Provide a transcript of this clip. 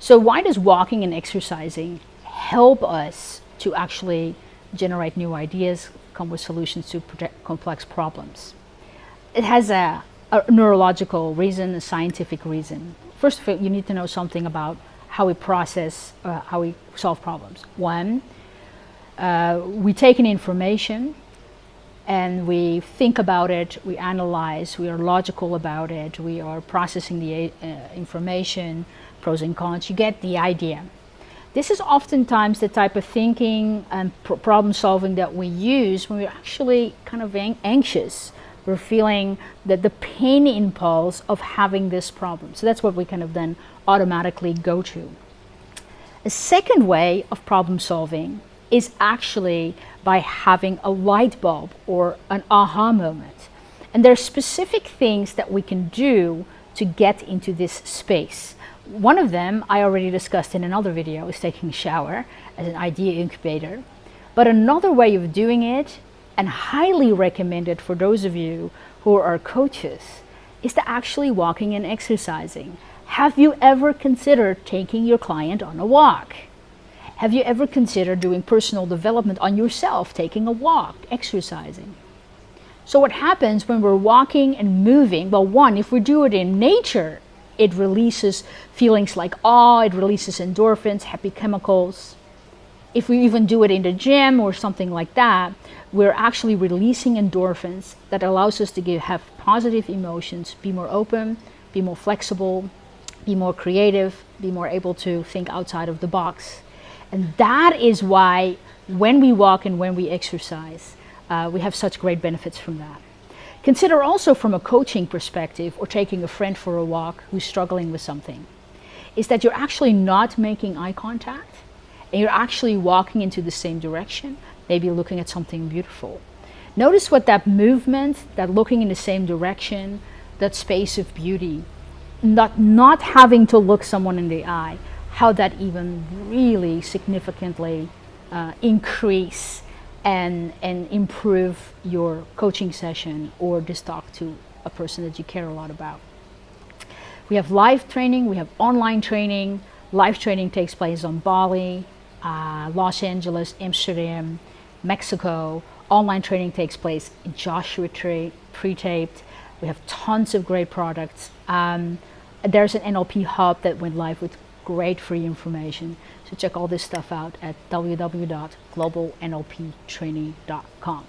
So why does walking and exercising help us to actually generate new ideas, come with solutions to complex problems? It has a, a neurological reason, a scientific reason. First of all, you need to know something about how we process, uh, how we solve problems. One, uh, we take in information and we think about it, we analyze, we are logical about it, we are processing the uh, information, pros and cons, you get the idea. This is oftentimes the type of thinking and pr problem solving that we use when we're actually kind of anxious. We're feeling that the pain impulse of having this problem. So that's what we kind of then automatically go to. A second way of problem solving is actually by having a light bulb or an aha moment. And there are specific things that we can do to get into this space. One of them I already discussed in another video is taking a shower as an idea incubator. But another way of doing it, and highly recommended for those of you who are coaches, is to actually walking and exercising. Have you ever considered taking your client on a walk? Have you ever considered doing personal development on yourself, taking a walk, exercising? So what happens when we're walking and moving? Well, one, if we do it in nature, it releases feelings like awe, it releases endorphins, happy chemicals. If we even do it in the gym or something like that, we're actually releasing endorphins that allows us to give, have positive emotions, be more open, be more flexible, be more creative, be more able to think outside of the box. And that is why when we walk and when we exercise, uh, we have such great benefits from that. Consider also from a coaching perspective or taking a friend for a walk who's struggling with something, is that you're actually not making eye contact and you're actually walking into the same direction, maybe looking at something beautiful. Notice what that movement, that looking in the same direction, that space of beauty, not, not having to look someone in the eye, how that even really significantly uh, increase and, and improve your coaching session or just talk to a person that you care a lot about. We have live training, we have online training. Live training takes place on Bali, uh, Los Angeles, Amsterdam, Mexico. Online training takes place in Joshua Tree, pre-taped. We have tons of great products. Um, there's an NLP hub that went live with great free information. So check all this stuff out at www.globalnlptraining.com.